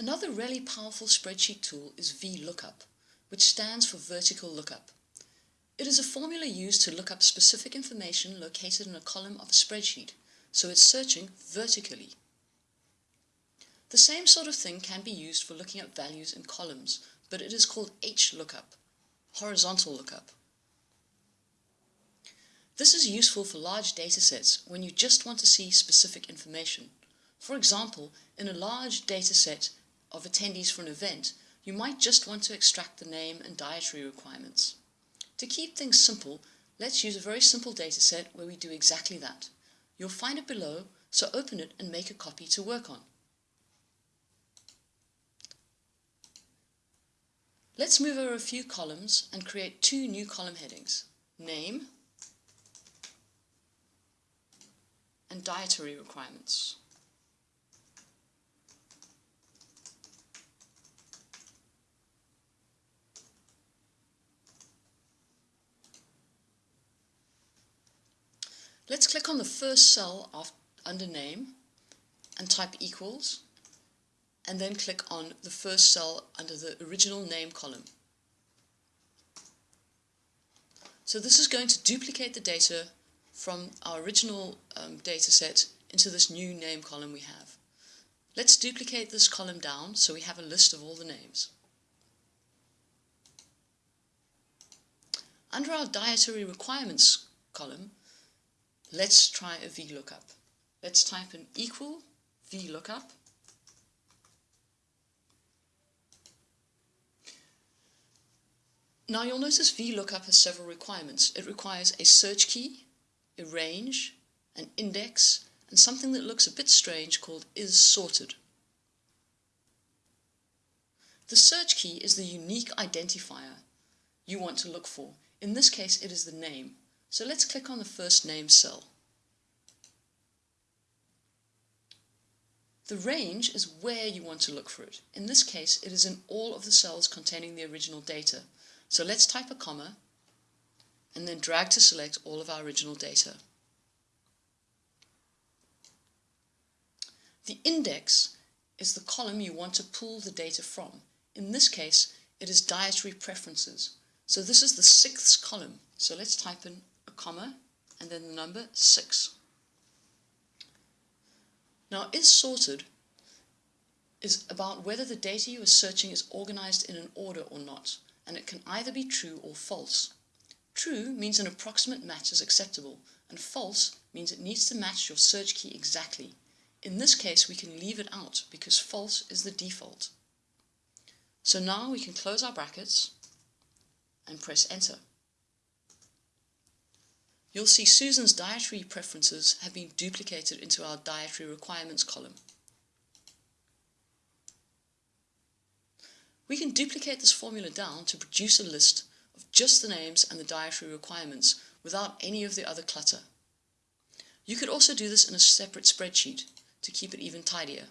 Another really powerful spreadsheet tool is VLOOKUP, which stands for Vertical Lookup. It is a formula used to look up specific information located in a column of a spreadsheet, so it's searching vertically. The same sort of thing can be used for looking up values in columns, but it is called HLOOKUP, horizontal lookup. This is useful for large datasets when you just want to see specific information. For example, in a large dataset of attendees for an event, you might just want to extract the name and dietary requirements. To keep things simple, let's use a very simple dataset where we do exactly that. You'll find it below, so open it and make a copy to work on. Let's move over a few columns and create two new column headings, name and dietary requirements. Let's click on the first cell under name and type equals and then click on the first cell under the original name column. So this is going to duplicate the data from our original um, data set into this new name column we have. Let's duplicate this column down so we have a list of all the names. Under our dietary requirements column, Let's try a VLOOKUP. Let's type in equal VLOOKUP. Now you'll notice VLOOKUP has several requirements. It requires a search key, a range, an index, and something that looks a bit strange called isSorted. The search key is the unique identifier you want to look for. In this case, it is the name. So let's click on the first name cell. The range is where you want to look for it. In this case, it is in all of the cells containing the original data. So let's type a comma and then drag to select all of our original data. The index is the column you want to pull the data from. In this case, it is dietary preferences. So this is the sixth column. So let's type in comma, and then the number 6. Now, is sorted is about whether the data you are searching is organized in an order or not, and it can either be true or false. True means an approximate match is acceptable, and false means it needs to match your search key exactly. In this case, we can leave it out because false is the default. So now we can close our brackets and press enter you'll see Susan's dietary preferences have been duplicated into our dietary requirements column. We can duplicate this formula down to produce a list of just the names and the dietary requirements without any of the other clutter. You could also do this in a separate spreadsheet to keep it even tidier.